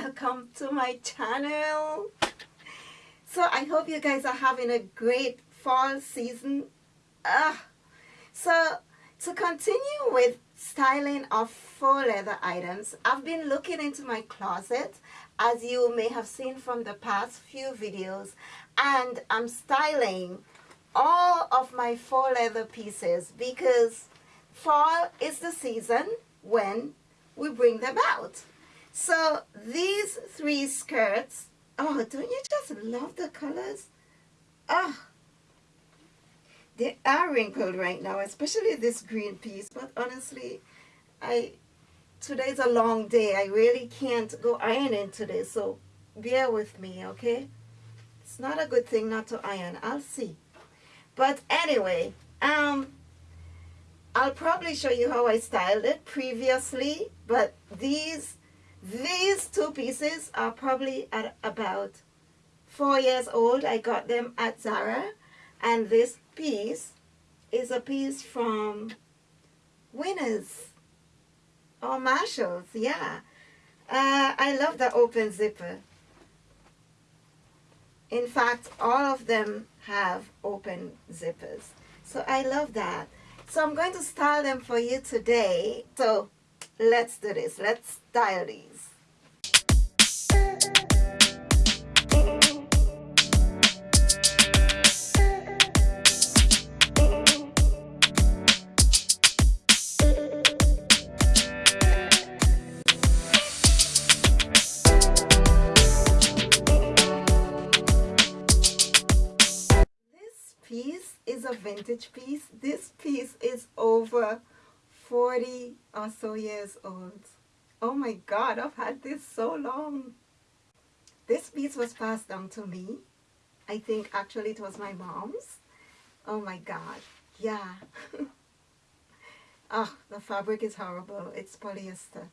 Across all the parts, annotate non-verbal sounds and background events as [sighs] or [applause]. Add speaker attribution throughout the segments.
Speaker 1: welcome to my channel. So I hope you guys are having a great fall season. Uh, so to continue with styling of faux leather items I've been looking into my closet as you may have seen from the past few videos and I'm styling all of my faux leather pieces because fall is the season when we bring them out so these three skirts, oh, don't you just love the colors? Oh, they are wrinkled right now, especially this green piece. But honestly, I today's a long day. I really can't go ironing today, so bear with me, okay? It's not a good thing not to iron. I'll see. But anyway, um, I'll probably show you how I styled it previously, but these these two pieces are probably at about four years old. I got them at Zara. And this piece is a piece from Winners or Marshalls. Yeah. Uh, I love the open zipper. In fact, all of them have open zippers. So I love that. So I'm going to style them for you today. So let's do this. Let's style these. A vintage piece. This piece is over 40 or so years old. Oh my God, I've had this so long. This piece was passed down to me. I think actually it was my mom's. Oh my God, yeah. oh, [laughs] the fabric is horrible. It's polyester.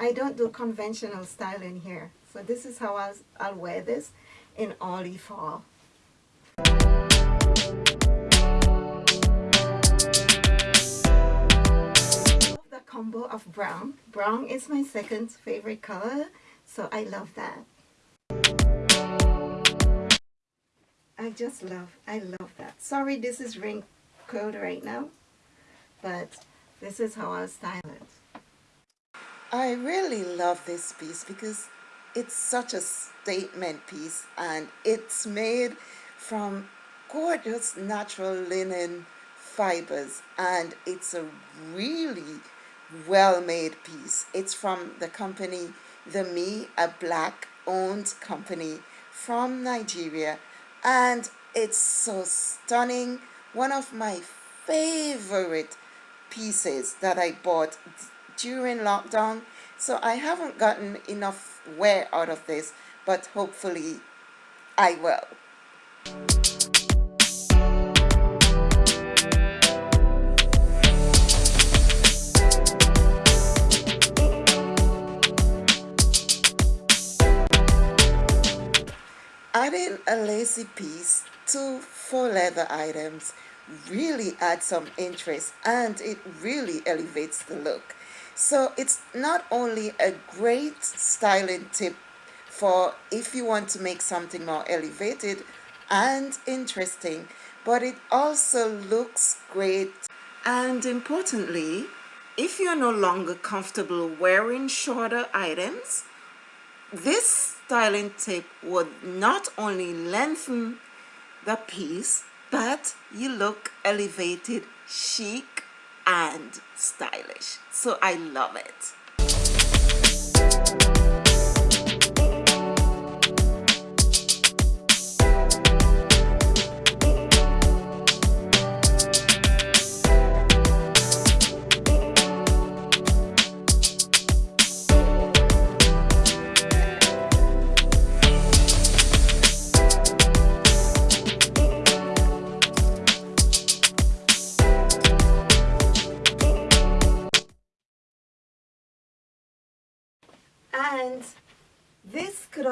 Speaker 1: I don't do conventional styling here. So this is how I'll, I'll wear this in olive fall. The combo of brown. Brown is my second favorite color, so I love that. I just love, I love that. Sorry this is wrinkled right now, but this is how I'll style it. I really love this piece because it's such a statement piece and it's made from gorgeous natural linen fibers and it's a really well made piece. It's from the company The Me, a black owned company from Nigeria and it's so stunning. One of my favorite pieces that I bought during lockdown so I haven't gotten enough wear out of this but hopefully I will. Adding a lacy piece to faux leather items really adds some interest and it really elevates the look. So it's not only a great styling tip for if you want to make something more elevated and interesting, but it also looks great. And importantly, if you're no longer comfortable wearing shorter items, this styling tip would not only lengthen the piece, but you look elevated, chic, and stylish. So I love it.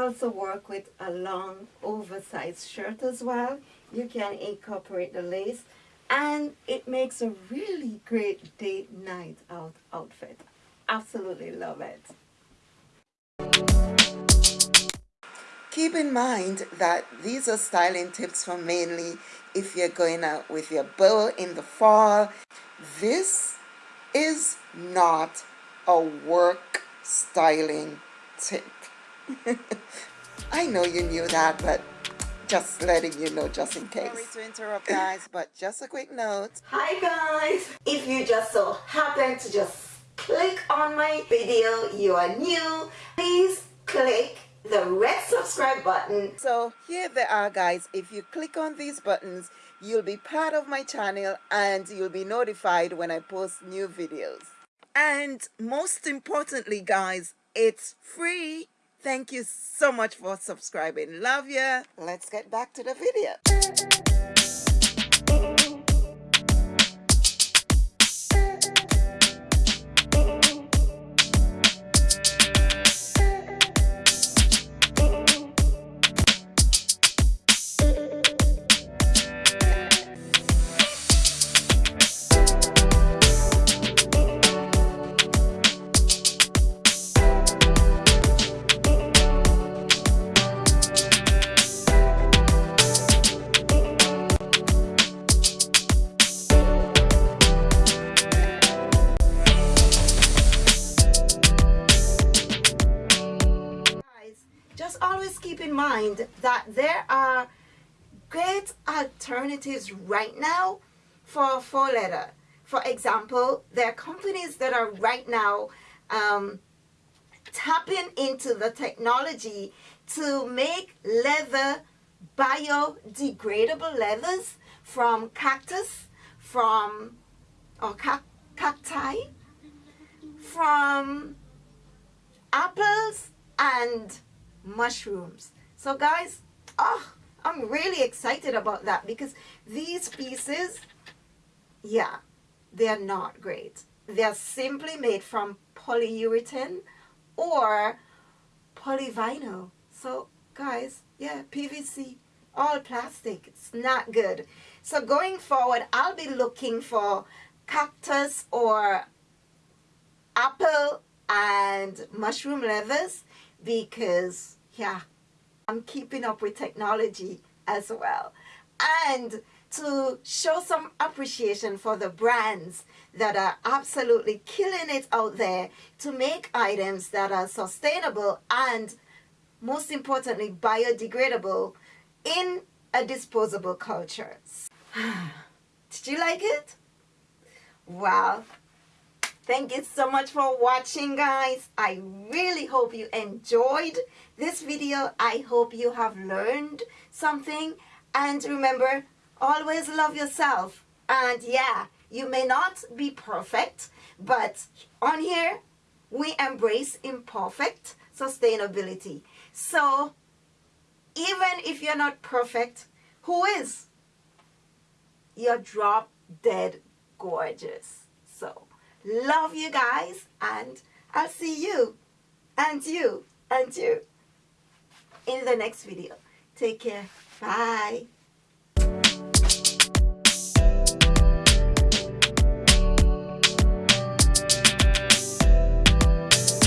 Speaker 1: Also work with a long oversized shirt as well. You can incorporate the lace and it makes a really great date night out outfit. Absolutely love it. Keep in mind that these are styling tips for mainly if you're going out with your beau in the fall. This is not a work styling tip. [laughs] I know you knew that, but just letting you know just in case. Sorry to interrupt guys, but just a quick note. Hi guys! If you just so happen to just click on my video, you are new, please click the red subscribe button. So here they are guys. If you click on these buttons, you'll be part of my channel and you'll be notified when I post new videos. And most importantly guys, it's free. Thank you so much for subscribing. Love ya. Let's get back to the video. That there are great alternatives right now for faux leather. For example, there are companies that are right now um, tapping into the technology to make leather biodegradable leathers from cactus, from or cacti, from apples and mushrooms. So guys, oh, I'm really excited about that because these pieces, yeah, they're not great. They're simply made from polyurethane or polyvinyl. So guys, yeah, PVC, all plastic. It's not good. So going forward, I'll be looking for cactus or apple and mushroom leathers because, yeah, I'm keeping up with technology as well. And to show some appreciation for the brands that are absolutely killing it out there to make items that are sustainable and most importantly biodegradable in a disposable culture. [sighs] Did you like it? Well, Thank you so much for watching guys. I really hope you enjoyed this video. I hope you have learned something. And remember, always love yourself. And yeah, you may not be perfect, but on here, we embrace imperfect sustainability. So even if you're not perfect, who is? You're drop dead gorgeous. So Love you guys and I'll see you and you and you in the next video. Take care. Bye.